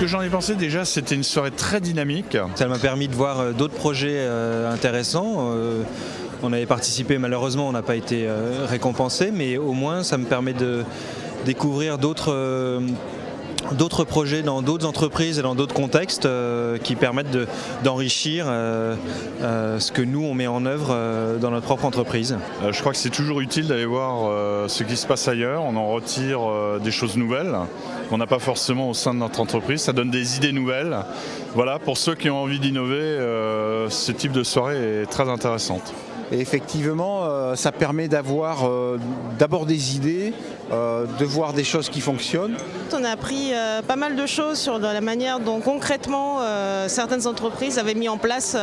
que j'en ai pensé déjà, c'était une soirée très dynamique. Ça m'a permis de voir euh, d'autres projets euh, intéressants. Euh, on avait participé, malheureusement, on n'a pas été récompensé, mais au moins ça me permet de découvrir d'autres d'autres projets dans d'autres entreprises et dans d'autres contextes euh, qui permettent d'enrichir euh, euh, ce que nous on met en œuvre dans notre propre entreprise. je crois que c'est toujours utile d'aller voir ce qui se passe ailleurs, on en retire des choses nouvelles qu'on n'a pas forcément au sein de notre entreprise, ça donne des idées nouvelles. Voilà, pour ceux qui ont envie d'innover, ce type de soirée est très intéressante. Et effectivement, euh, ça permet d'avoir euh, d'abord des idées, euh, de voir des choses qui fonctionnent. On a appris pas mal de choses sur la manière dont concrètement certaines entreprises avaient mis en place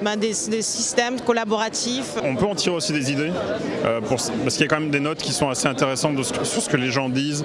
ben, des, systèmes collaboratifs. On peut en tirer aussi des idées, parce qu'il y a quand même des notes qui sont assez intéressantes sur ce que les gens disent,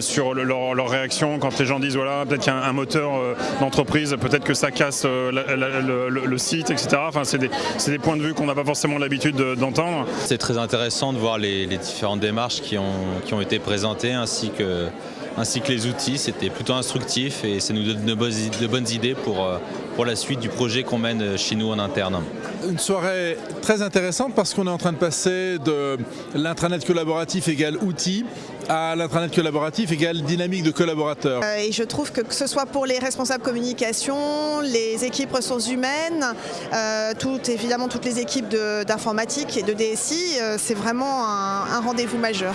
sur leur, réaction quand les gens disent voilà peut-être qu'il y a un, moteur d'entreprise, peut-être que ça casse le, site, etc. Enfin, c'est des, des points de vue qu'on n'a pas forcément l'habitude d'entendre. C'est très intéressant de voir les, différentes démarches qui ont, qui ont été présentées ainsi que, ainsi que les outils. C'était plutôt instructif et ça nous donne de bonnes idées pour, euh, pour la suite du projet qu'on mène chez nous en interne. Une soirée très intéressante parce qu'on est en train de passer de l'intranet collaboratif égale outils à l'intranet collaboratif égale dynamique de collaborateurs. Euh, et je trouve que que ce soit pour les responsables communication, les équipes ressources humaines, euh, toutes, évidemment toutes les équipes d'informatique et de DSI, c'est vraiment un rendez-vous majeur.